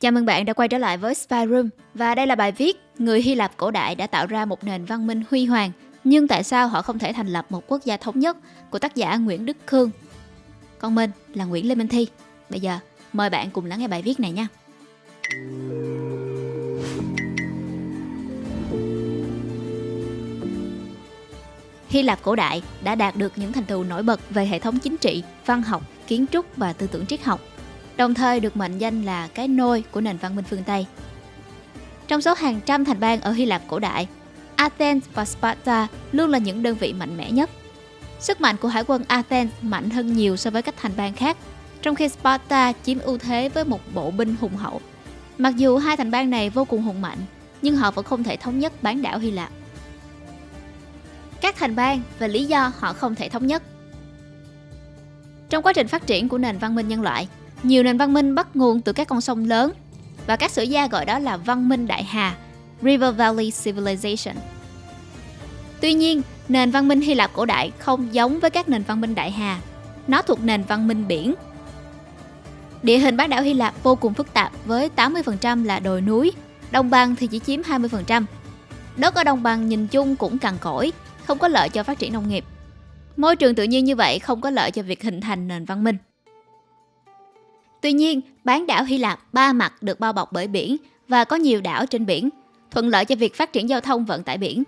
Chào mừng bạn đã quay trở lại với Spy Room và đây là bài viết Người Hy Lạp cổ đại đã tạo ra một nền văn minh huy hoàng nhưng tại sao họ không thể thành lập một quốc gia thống nhất của tác giả Nguyễn Đức Khương. Còn mình là Nguyễn Lê Minh Thi. Bây giờ mời bạn cùng lắng nghe bài viết này nha. Hy Lạp cổ đại đã đạt được những thành tựu nổi bật về hệ thống chính trị, văn học, kiến trúc và tư tưởng triết học, đồng thời được mệnh danh là cái nôi của nền văn minh phương Tây. Trong số hàng trăm thành bang ở Hy Lạp cổ đại, Athens và Sparta luôn là những đơn vị mạnh mẽ nhất. Sức mạnh của hải quân Athens mạnh hơn nhiều so với các thành bang khác, trong khi Sparta chiếm ưu thế với một bộ binh hùng hậu. Mặc dù hai thành bang này vô cùng hùng mạnh, nhưng họ vẫn không thể thống nhất bán đảo Hy Lạp các thành bang và lý do họ không thể thống nhất. Trong quá trình phát triển của nền văn minh nhân loại, nhiều nền văn minh bắt nguồn từ các con sông lớn và các sử gia gọi đó là văn minh đại hà, River Valley Civilization. Tuy nhiên, nền văn minh Hy Lạp cổ đại không giống với các nền văn minh đại hà. Nó thuộc nền văn minh biển. Địa hình bán đảo Hy Lạp vô cùng phức tạp với 80% là đồi núi, đồng bằng thì chỉ chiếm 20%. Đất ở đồng bằng nhìn chung cũng cằn cỗi, không có lợi cho phát triển nông nghiệp. Môi trường tự nhiên như vậy không có lợi cho việc hình thành nền văn minh. Tuy nhiên, bán đảo Hy Lạp ba mặt được bao bọc bởi biển và có nhiều đảo trên biển, thuận lợi cho việc phát triển giao thông vận tải biển.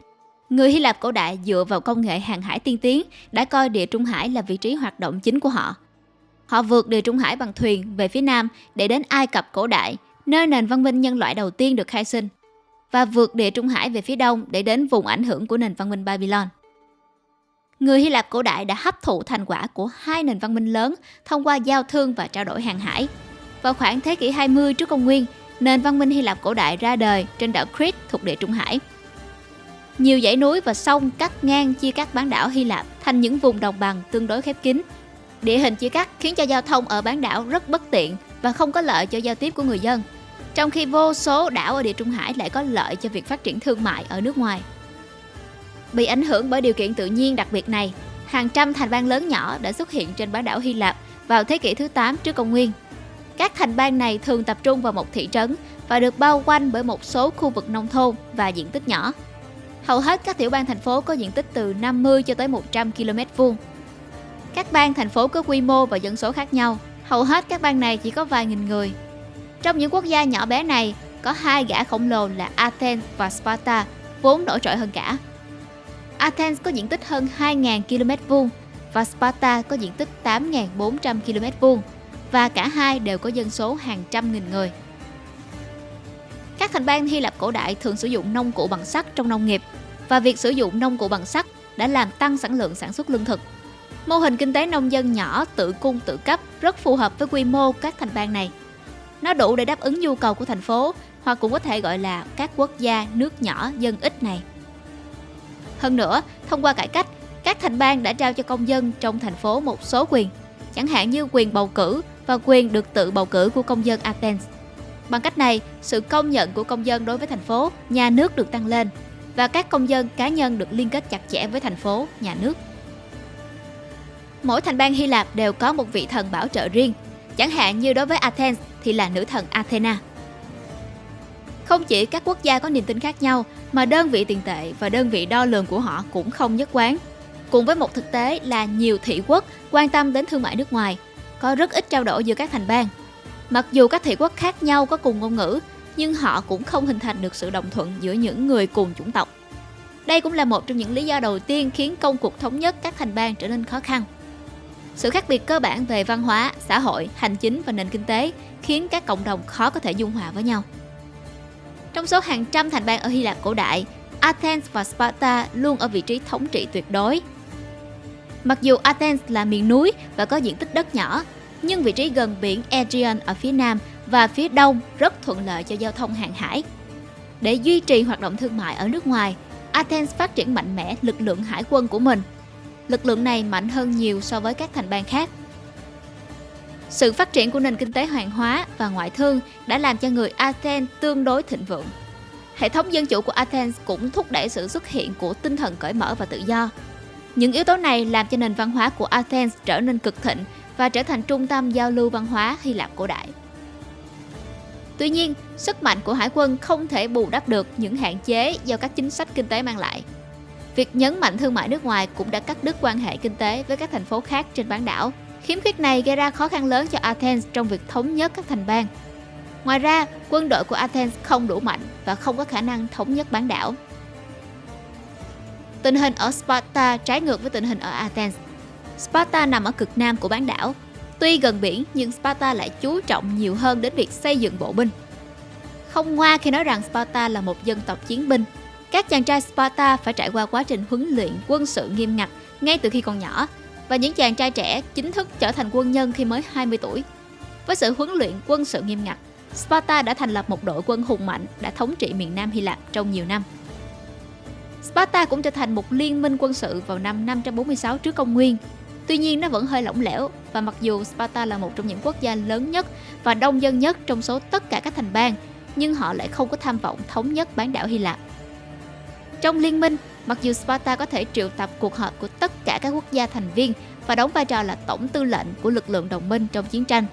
Người Hy Lạp cổ đại dựa vào công nghệ hàng hải tiên tiến đã coi địa Trung Hải là vị trí hoạt động chính của họ. Họ vượt địa Trung Hải bằng thuyền về phía nam để đến Ai Cập cổ đại, nơi nền văn minh nhân loại đầu tiên được khai sinh và vượt địa Trung Hải về phía đông để đến vùng ảnh hưởng của nền văn minh Babylon. Người Hy Lạp cổ đại đã hấp thụ thành quả của hai nền văn minh lớn thông qua giao thương và trao đổi hàng hải. Vào khoảng thế kỷ 20 trước công nguyên, nền văn minh Hy Lạp cổ đại ra đời trên đảo Crete thuộc địa Trung Hải. Nhiều dãy núi và sông cắt ngang chia cắt bán đảo Hy Lạp thành những vùng đồng bằng tương đối khép kín. Địa hình chia cắt khiến cho giao thông ở bán đảo rất bất tiện và không có lợi cho giao tiếp của người dân trong khi vô số đảo ở địa Trung Hải lại có lợi cho việc phát triển thương mại ở nước ngoài. Bị ảnh hưởng bởi điều kiện tự nhiên đặc biệt này, hàng trăm thành bang lớn nhỏ đã xuất hiện trên bán đảo Hy Lạp vào thế kỷ thứ 8 trước công nguyên. Các thành bang này thường tập trung vào một thị trấn và được bao quanh bởi một số khu vực nông thôn và diện tích nhỏ. Hầu hết các tiểu bang thành phố có diện tích từ 50 cho tới 100 km vuông. Các bang thành phố có quy mô và dân số khác nhau. Hầu hết các bang này chỉ có vài nghìn người trong những quốc gia nhỏ bé này, có hai gã khổng lồ là Athens và Sparta, vốn nổi trội hơn cả. Athens có diện tích hơn 2.000 km vuông và Sparta có diện tích 8.400 km vuông và cả hai đều có dân số hàng trăm nghìn người. Các thành bang Hy Lạp cổ đại thường sử dụng nông cụ bằng sắt trong nông nghiệp và việc sử dụng nông cụ bằng sắt đã làm tăng sản lượng sản xuất lương thực. Mô hình kinh tế nông dân nhỏ, tự cung, tự cấp rất phù hợp với quy mô các thành bang này. Nó đủ để đáp ứng nhu cầu của thành phố hoặc cũng có thể gọi là các quốc gia nước nhỏ dân ít này. Hơn nữa, thông qua cải cách, các thành bang đã trao cho công dân trong thành phố một số quyền, chẳng hạn như quyền bầu cử và quyền được tự bầu cử của công dân Athens. Bằng cách này, sự công nhận của công dân đối với thành phố, nhà nước được tăng lên và các công dân cá nhân được liên kết chặt chẽ với thành phố, nhà nước. Mỗi thành bang Hy Lạp đều có một vị thần bảo trợ riêng Chẳng hạn như đối với Athens thì là nữ thần Athena. Không chỉ các quốc gia có niềm tin khác nhau mà đơn vị tiền tệ và đơn vị đo lường của họ cũng không nhất quán. Cùng với một thực tế là nhiều thị quốc quan tâm đến thương mại nước ngoài, có rất ít trao đổi giữa các thành bang. Mặc dù các thị quốc khác nhau có cùng ngôn ngữ, nhưng họ cũng không hình thành được sự đồng thuận giữa những người cùng chủng tộc. Đây cũng là một trong những lý do đầu tiên khiến công cuộc thống nhất các thành bang trở nên khó khăn. Sự khác biệt cơ bản về văn hóa, xã hội, hành chính và nền kinh tế khiến các cộng đồng khó có thể dung hòa với nhau. Trong số hàng trăm thành bang ở Hy Lạp cổ đại, Athens và Sparta luôn ở vị trí thống trị tuyệt đối. Mặc dù Athens là miền núi và có diện tích đất nhỏ, nhưng vị trí gần biển Aegean ở phía nam và phía đông rất thuận lợi cho giao thông hàng hải. Để duy trì hoạt động thương mại ở nước ngoài, Athens phát triển mạnh mẽ lực lượng hải quân của mình lực lượng này mạnh hơn nhiều so với các thành bang khác. Sự phát triển của nền kinh tế hàng hóa và ngoại thương đã làm cho người Athens tương đối thịnh vượng. Hệ thống dân chủ của Athens cũng thúc đẩy sự xuất hiện của tinh thần cởi mở và tự do. Những yếu tố này làm cho nền văn hóa của Athens trở nên cực thịnh và trở thành trung tâm giao lưu văn hóa Hy Lạp cổ đại. Tuy nhiên, sức mạnh của hải quân không thể bù đắp được những hạn chế do các chính sách kinh tế mang lại. Việc nhấn mạnh thương mại nước ngoài cũng đã cắt đứt quan hệ kinh tế với các thành phố khác trên bán đảo. Khiếm khuyết này gây ra khó khăn lớn cho Athens trong việc thống nhất các thành bang. Ngoài ra, quân đội của Athens không đủ mạnh và không có khả năng thống nhất bán đảo. Tình hình ở Sparta trái ngược với tình hình ở Athens. Sparta nằm ở cực nam của bán đảo. Tuy gần biển nhưng Sparta lại chú trọng nhiều hơn đến việc xây dựng bộ binh. Không ngoa khi nói rằng Sparta là một dân tộc chiến binh. Các chàng trai Sparta phải trải qua quá trình huấn luyện quân sự nghiêm ngặt ngay từ khi còn nhỏ và những chàng trai trẻ chính thức trở thành quân nhân khi mới 20 tuổi. Với sự huấn luyện quân sự nghiêm ngặt, Sparta đã thành lập một đội quân hùng mạnh đã thống trị miền Nam Hy Lạp trong nhiều năm. Sparta cũng trở thành một liên minh quân sự vào năm 546 trước công nguyên. Tuy nhiên nó vẫn hơi lỏng lẻo và mặc dù Sparta là một trong những quốc gia lớn nhất và đông dân nhất trong số tất cả các thành bang, nhưng họ lại không có tham vọng thống nhất bán đảo Hy Lạp. Trong liên minh, mặc dù Sparta có thể triệu tập cuộc họp của tất cả các quốc gia thành viên và đóng vai trò là tổng tư lệnh của lực lượng đồng minh trong chiến tranh,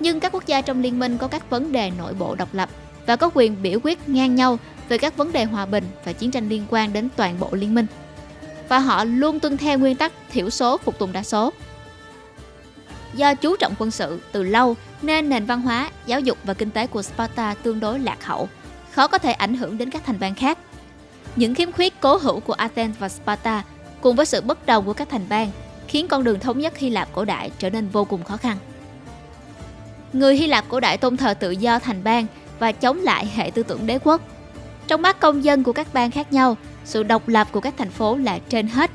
nhưng các quốc gia trong liên minh có các vấn đề nội bộ độc lập và có quyền biểu quyết ngang nhau về các vấn đề hòa bình và chiến tranh liên quan đến toàn bộ liên minh. Và họ luôn tuân theo nguyên tắc thiểu số phục tùng đa số. Do chú trọng quân sự từ lâu nên nền văn hóa, giáo dục và kinh tế của Sparta tương đối lạc hậu, khó có thể ảnh hưởng đến các thành bang khác. Những khiếm khuyết cố hữu của Athens và Sparta cùng với sự bất đồng của các thành bang khiến con đường thống nhất Hy Lạp cổ đại trở nên vô cùng khó khăn. Người Hy Lạp cổ đại tôn thờ tự do thành bang và chống lại hệ tư tưởng đế quốc. Trong mắt công dân của các bang khác nhau, sự độc lập của các thành phố là trên hết.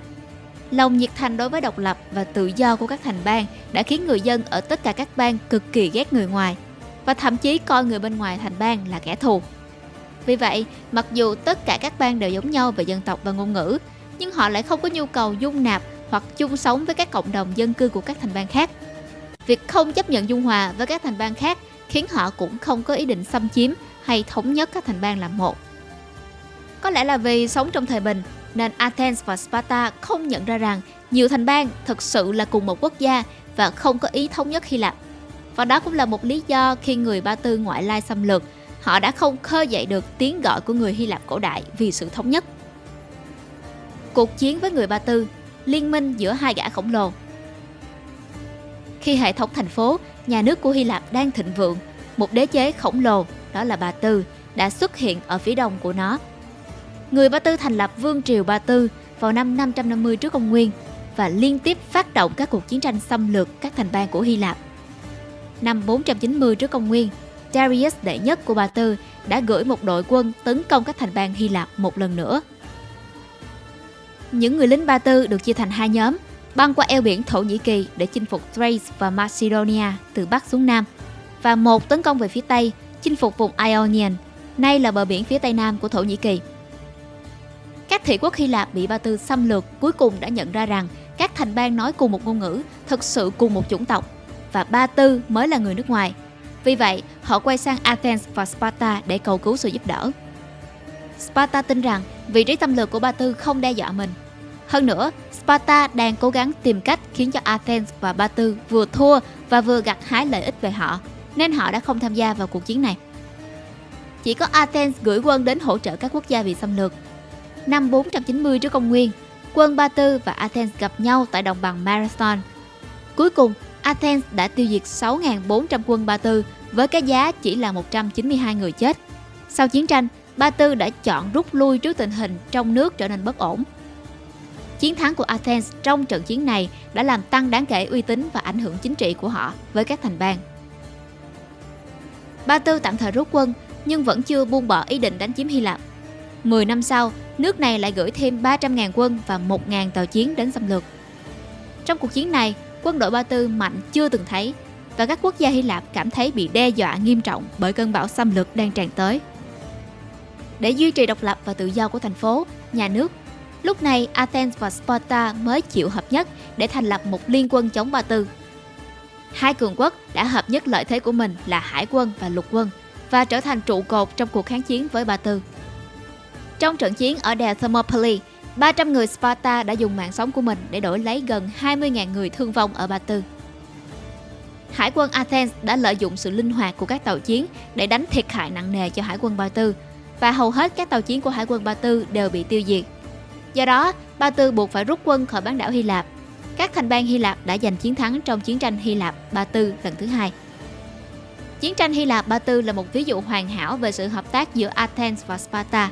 Lòng nhiệt thành đối với độc lập và tự do của các thành bang đã khiến người dân ở tất cả các bang cực kỳ ghét người ngoài và thậm chí coi người bên ngoài thành bang là kẻ thù. Vì vậy, mặc dù tất cả các bang đều giống nhau về dân tộc và ngôn ngữ, nhưng họ lại không có nhu cầu dung nạp hoặc chung sống với các cộng đồng dân cư của các thành bang khác. Việc không chấp nhận dung hòa với các thành bang khác khiến họ cũng không có ý định xâm chiếm hay thống nhất các thành bang làm một. Có lẽ là vì sống trong thời bình nên Athens và Sparta không nhận ra rằng nhiều thành bang thực sự là cùng một quốc gia và không có ý thống nhất Hy Lạp. Và đó cũng là một lý do khi người Ba Tư ngoại lai xâm lược, họ đã không khơi dậy được tiếng gọi của người Hy Lạp cổ đại vì sự thống nhất. Cuộc chiến với người Ba Tư, liên minh giữa hai gã khổng lồ khi hệ thống thành phố, nhà nước của Hy Lạp đang thịnh vượng, một đế chế khổng lồ, đó là Ba Tư, đã xuất hiện ở phía đông của nó. Người Ba Tư thành lập Vương triều Ba Tư vào năm 550 trước công nguyên và liên tiếp phát động các cuộc chiến tranh xâm lược các thành bang của Hy Lạp. Năm 490 trước công nguyên, Darius đệ nhất của Ba Tư đã gửi một đội quân tấn công các thành bang Hy Lạp một lần nữa. Những người lính Ba Tư được chia thành hai nhóm, băng qua eo biển Thổ Nhĩ Kỳ để chinh phục Thrace và Macedonia từ Bắc xuống Nam, và một tấn công về phía Tây, chinh phục vùng Ionian, nay là bờ biển phía Tây Nam của Thổ Nhĩ Kỳ. Các thị quốc Hy Lạp bị Ba Tư xâm lược cuối cùng đã nhận ra rằng các thành bang nói cùng một ngôn ngữ, thực sự cùng một chủng tộc, và Ba Tư mới là người nước ngoài. Vì vậy, họ quay sang Athens và Sparta để cầu cứu sự giúp đỡ. Sparta tin rằng vị trí xâm lược của Ba Tư không đe dọa mình. Hơn nữa, Sparta đang cố gắng tìm cách khiến cho Athens và Ba Tư vừa thua và vừa gặt hái lợi ích về họ, nên họ đã không tham gia vào cuộc chiến này. Chỉ có Athens gửi quân đến hỗ trợ các quốc gia bị xâm lược. Năm 490 trước công nguyên, quân Ba Tư và Athens gặp nhau tại đồng bằng Marathon. Cuối cùng, Athens đã tiêu diệt 6.400 quân Ba Tư với cái giá chỉ là 192 người chết. Sau chiến tranh, Ba Tư đã chọn rút lui trước tình hình trong nước trở nên bất ổn Chiến thắng của Athens trong trận chiến này đã làm tăng đáng kể uy tín và ảnh hưởng chính trị của họ với các thành bang. Ba Tư tạm thời rút quân nhưng vẫn chưa buông bỏ ý định đánh chiếm Hy Lạp. 10 năm sau, nước này lại gửi thêm 300.000 quân và 1.000 tàu chiến đến xâm lược. Trong cuộc chiến này, quân đội Ba Tư mạnh chưa từng thấy và các quốc gia Hy Lạp cảm thấy bị đe dọa nghiêm trọng bởi cơn bão xâm lược đang tràn tới. Để duy trì độc lập và tự do của thành phố, nhà nước Lúc này Athens và Sparta mới chịu hợp nhất để thành lập một liên quân chống Ba Tư. Hai cường quốc đã hợp nhất lợi thế của mình là hải quân và lục quân và trở thành trụ cột trong cuộc kháng chiến với Ba Tư. Trong trận chiến ở đèo Thermopylae, 300 người Sparta đã dùng mạng sống của mình để đổi lấy gần 20.000 người thương vong ở Ba Tư. Hải quân Athens đã lợi dụng sự linh hoạt của các tàu chiến để đánh thiệt hại nặng nề cho Hải quân Ba Tư và hầu hết các tàu chiến của Hải quân Ba Tư đều bị tiêu diệt. Do đó, Ba Tư buộc phải rút quân khỏi bán đảo Hy Lạp. Các thành bang Hy Lạp đã giành chiến thắng trong chiến tranh Hy Lạp Ba Tư lần thứ hai. Chiến tranh Hy Lạp Ba Tư là một ví dụ hoàn hảo về sự hợp tác giữa Athens và Sparta.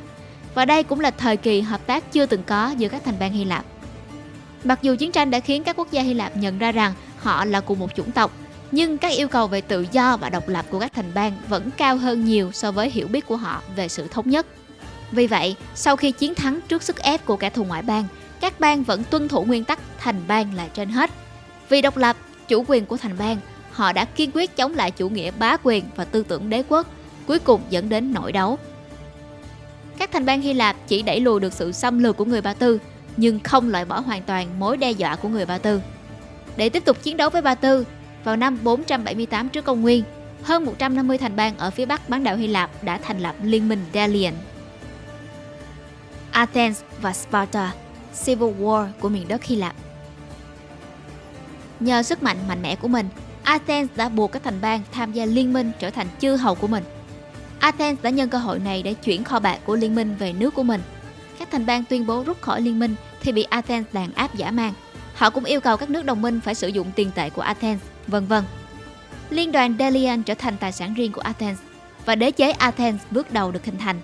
Và đây cũng là thời kỳ hợp tác chưa từng có giữa các thành bang Hy Lạp. Mặc dù chiến tranh đã khiến các quốc gia Hy Lạp nhận ra rằng họ là cùng một chủng tộc, nhưng các yêu cầu về tự do và độc lập của các thành bang vẫn cao hơn nhiều so với hiểu biết của họ về sự thống nhất. Vì vậy, sau khi chiến thắng trước sức ép của kẻ thù ngoại bang, các bang vẫn tuân thủ nguyên tắc thành bang là trên hết. Vì độc lập, chủ quyền của thành bang, họ đã kiên quyết chống lại chủ nghĩa bá quyền và tư tưởng đế quốc, cuối cùng dẫn đến nội đấu. Các thành bang Hy Lạp chỉ đẩy lùi được sự xâm lược của người Ba Tư, nhưng không loại bỏ hoàn toàn mối đe dọa của người Ba Tư. Để tiếp tục chiến đấu với Ba Tư, vào năm 478 trước công nguyên, hơn 150 thành bang ở phía bắc bán đảo Hy Lạp đã thành lập liên minh Delian. Athens và Sparta, Civil War của miền đất Hy Lạp. Nhờ sức mạnh mạnh mẽ của mình, Athens đã buộc các thành bang tham gia liên minh trở thành chư hầu của mình. Athens đã nhân cơ hội này để chuyển kho bạc của liên minh về nước của mình. Các thành bang tuyên bố rút khỏi liên minh thì bị Athens đàn áp giả mang. Họ cũng yêu cầu các nước đồng minh phải sử dụng tiền tệ của Athens, vân vân. Liên đoàn Delian trở thành tài sản riêng của Athens và đế chế Athens bước đầu được hình thành.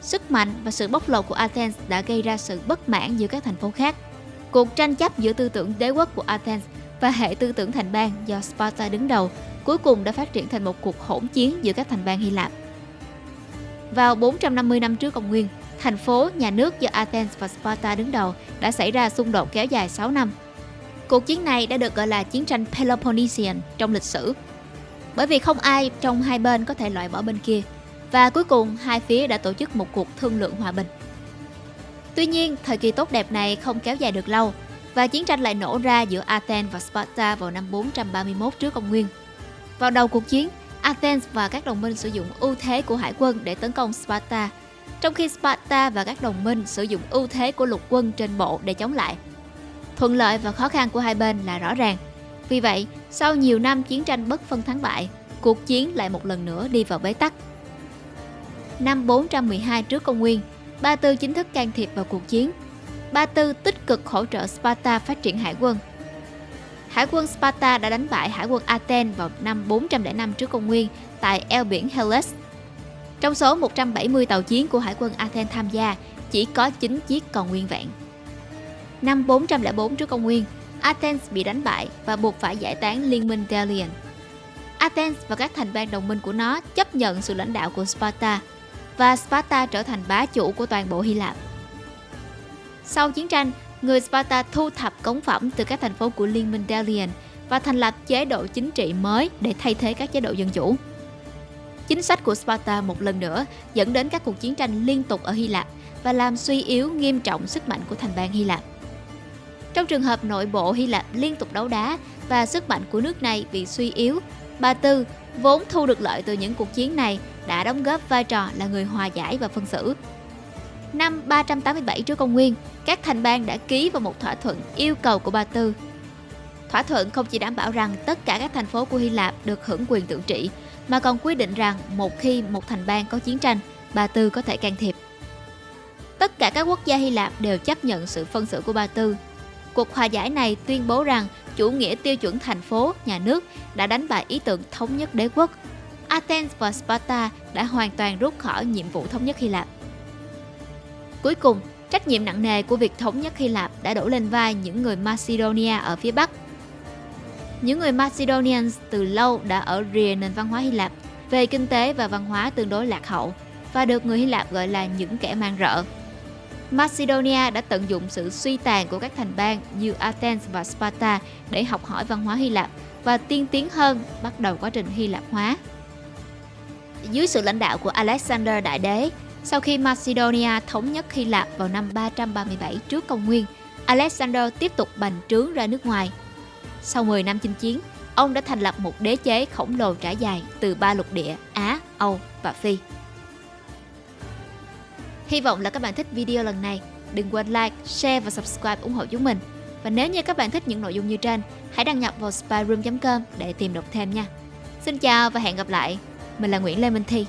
Sức mạnh và sự bóc lột của Athens đã gây ra sự bất mãn giữa các thành phố khác. Cuộc tranh chấp giữa tư tưởng đế quốc của Athens và hệ tư tưởng thành bang do Sparta đứng đầu cuối cùng đã phát triển thành một cuộc hỗn chiến giữa các thành bang Hy Lạp. Vào 450 năm trước công nguyên, thành phố, nhà nước do Athens và Sparta đứng đầu đã xảy ra xung đột kéo dài 6 năm. Cuộc chiến này đã được gọi là chiến tranh Peloponnesian trong lịch sử. Bởi vì không ai trong hai bên có thể loại bỏ bên kia và cuối cùng hai phía đã tổ chức một cuộc thương lượng hòa bình. Tuy nhiên, thời kỳ tốt đẹp này không kéo dài được lâu và chiến tranh lại nổ ra giữa Athens và Sparta vào năm 431 trước công nguyên. Vào đầu cuộc chiến, Athens và các đồng minh sử dụng ưu thế của hải quân để tấn công Sparta, trong khi Sparta và các đồng minh sử dụng ưu thế của lục quân trên bộ để chống lại. Thuận lợi và khó khăn của hai bên là rõ ràng. Vì vậy, sau nhiều năm chiến tranh bất phân thắng bại, cuộc chiến lại một lần nữa đi vào bế tắc. Năm 412 trước công nguyên, Ba Tư chính thức can thiệp vào cuộc chiến. Ba Tư tích cực hỗ trợ Sparta phát triển hải quân. Hải quân Sparta đã đánh bại hải quân Athens vào năm 405 trước công nguyên tại eo biển Hellas. Trong số 170 tàu chiến của hải quân Athens tham gia, chỉ có 9 chiếc còn nguyên vẹn. Năm 404 trước công nguyên, Athens bị đánh bại và buộc phải giải tán liên minh Delian. Athens và các thành bang đồng minh của nó chấp nhận sự lãnh đạo của Sparta và Sparta trở thành bá chủ của toàn bộ Hy Lạp. Sau chiến tranh, người Sparta thu thập cống phẩm từ các thành phố của Liên minh Delian và thành lập chế độ chính trị mới để thay thế các chế độ dân chủ. Chính sách của Sparta một lần nữa dẫn đến các cuộc chiến tranh liên tục ở Hy Lạp và làm suy yếu nghiêm trọng sức mạnh của thành bang Hy Lạp. Trong trường hợp nội bộ Hy Lạp liên tục đấu đá và sức mạnh của nước này bị suy yếu, Ba Tư vốn thu được lợi từ những cuộc chiến này đã đóng góp vai trò là người hòa giải và phân xử. Năm 387 trước công nguyên, các thành bang đã ký vào một thỏa thuận yêu cầu của Ba Tư. Thỏa thuận không chỉ đảm bảo rằng tất cả các thành phố của Hy Lạp được hưởng quyền tự trị, mà còn quy định rằng một khi một thành bang có chiến tranh, Ba Tư có thể can thiệp. Tất cả các quốc gia Hy Lạp đều chấp nhận sự phân xử của Ba Tư. Cuộc hòa giải này tuyên bố rằng chủ nghĩa tiêu chuẩn thành phố, nhà nước đã đánh bại ý tưởng thống nhất đế quốc. Athens và Sparta đã hoàn toàn rút khỏi nhiệm vụ thống nhất Hy Lạp. Cuối cùng, trách nhiệm nặng nề của việc thống nhất Hy Lạp đã đổ lên vai những người Macedonia ở phía Bắc. Những người Macedonians từ lâu đã ở rìa nền văn hóa Hy Lạp về kinh tế và văn hóa tương đối lạc hậu và được người Hy Lạp gọi là những kẻ mang rợ. Macedonia đã tận dụng sự suy tàn của các thành bang như Athens và Sparta để học hỏi văn hóa Hy Lạp và tiên tiến hơn bắt đầu quá trình Hy Lạp hóa. Dưới sự lãnh đạo của Alexander Đại Đế, sau khi Macedonia thống nhất Hy Lạp vào năm 337 trước công nguyên, Alexander tiếp tục bành trướng ra nước ngoài. Sau 10 năm chinh chiến, ông đã thành lập một đế chế khổng lồ trải dài từ ba lục địa Á, Âu và Phi. Hy vọng là các bạn thích video lần này. Đừng quên like, share và subscribe ủng hộ chúng mình. Và nếu như các bạn thích những nội dung như trên, hãy đăng nhập vào spyroom.com để tìm đọc thêm nha. Xin chào và hẹn gặp lại. Mình là Nguyễn Lê Minh Thi.